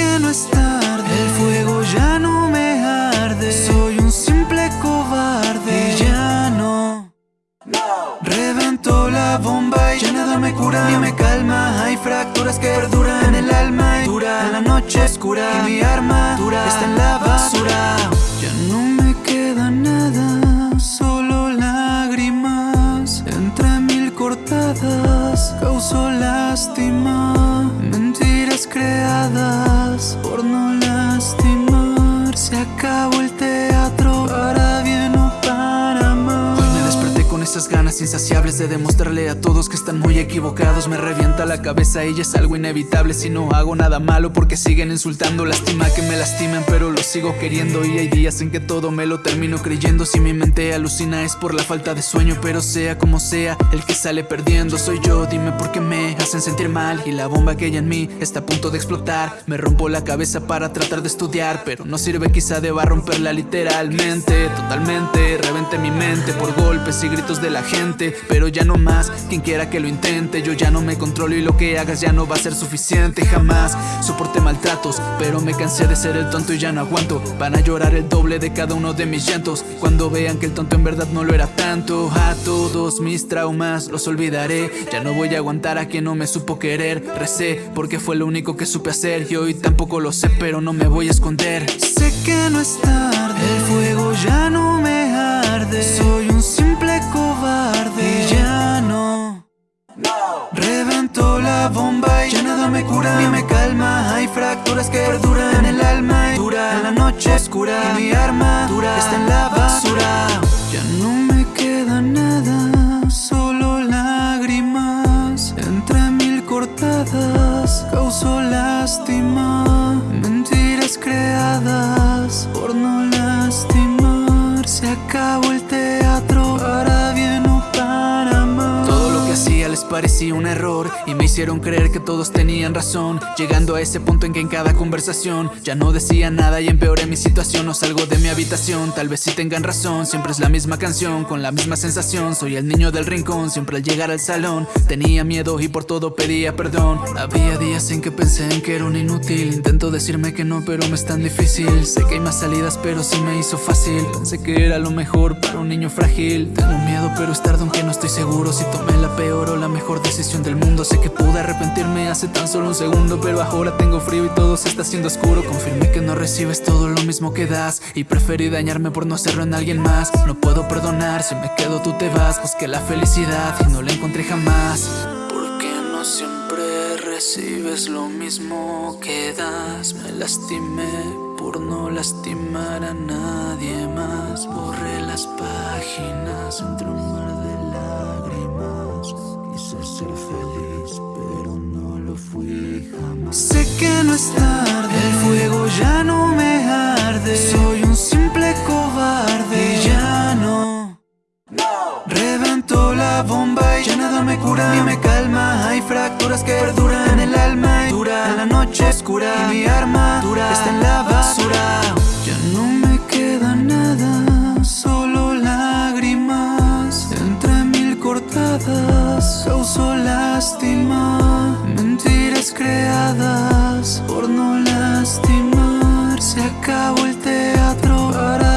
El fuego ya no me arde. Soy un simple cobarde. Y ya no, no. Reventó la bomba y ya nada me cura. Ni me calma, hay fracturas que perduran En el alma. Y dura, en la noche oscura. Y mi arma dura, está en la basura. Ya no me queda nada. Insaciables de demostrarle a todos que están muy equivocados. Me revienta la cabeza ya es algo inevitable. Si no hago nada malo porque siguen insultando Lástima que me lastimen pero lo sigo queriendo. Y hay días en que todo me lo termino creyendo. Si mi mente alucina es por la falta de sueño pero sea como sea el que sale perdiendo soy yo. Dime por qué me hacen sentir mal y la bomba que hay en mí está a punto de explotar. Me rompo la cabeza para tratar de estudiar pero no sirve quizá deba romperla literalmente. Totalmente reventé mi mente por golpes y gritos de la gente Pero ya no más, quien quiera que lo intente Yo ya no me controlo y lo que hagas ya no va a ser suficiente Jamás. Soporté maltratos Pero me cansé de ser el tonto y ya no aguanto. Van a llorar el doble de cada uno de mis llantos. Cuando vean que el tonto en verdad no lo era tanto. A todos mis traumas los olvidaré. Ya no voy a aguantar a quien no me supo querer. Recé porque fue lo único que supe hacer Y hoy tampoco lo sé pero no me voy a esconder. Sé que no es tarde, el fuego ya no me Soy un simple cobarde. Y ya no. Reventó la bomba y ya nada me cura. Ni me calma, hay fracturas que perduran en el alma. Y dura La noche oscura. Y mi armadura está en la basura. Ya no me queda nada, solo lágrimas. Entre mil cortadas causó lástima. Mentiras creadas por no lastimar Se parecía un error Y me hicieron creer que todos tenían razón Llegando a ese punto en que en cada conversación Ya no decía nada y empeoré mi situación No salgo de mi habitación, tal vez sí tengan razón Siempre es la misma canción, con la misma sensación Soy el niño del rincón, siempre al llegar al salón Tenía miedo y por todo pedía perdón. Había días en que pensé en que era un inútil Intento decirme que no, pero me es tan difícil. Sé que hay más salidas, pero sí me hizo fácil. Pensé que era lo mejor para un niño frágil. Tengo miedo, pero es tarde aunque no estoy seguro Si tomé la peor o la mejor decisión del mundo. Sé que pude arrepentirme hace tan solo un segundo Pero ahora tengo frío y todo se está haciendo oscuro. Confirmé que no recibes todo lo mismo que das Y preferí dañarme por no hacerlo en alguien más. No puedo perdonar, si me quedo tú te vas. Busqué la felicidad y no la encontré jamás. ¿Por qué no siempre recibes lo mismo que das? Me lastimé por no lastimar a nadie más. Borré las páginas entre un mar de ser feliz pero no lo fui jamás. Sé que no es tarde, el fuego ya no me arde. Soy un simple cobarde. Y ya no. Reventó la bomba y ya nada me cura. Ni me calma, hay fracturas que perduran en el alma y dura. La noche oscura y mi armadura está en inventadas causó lástima. Mentiras creadas por no lastimar. Se acabó el teatro para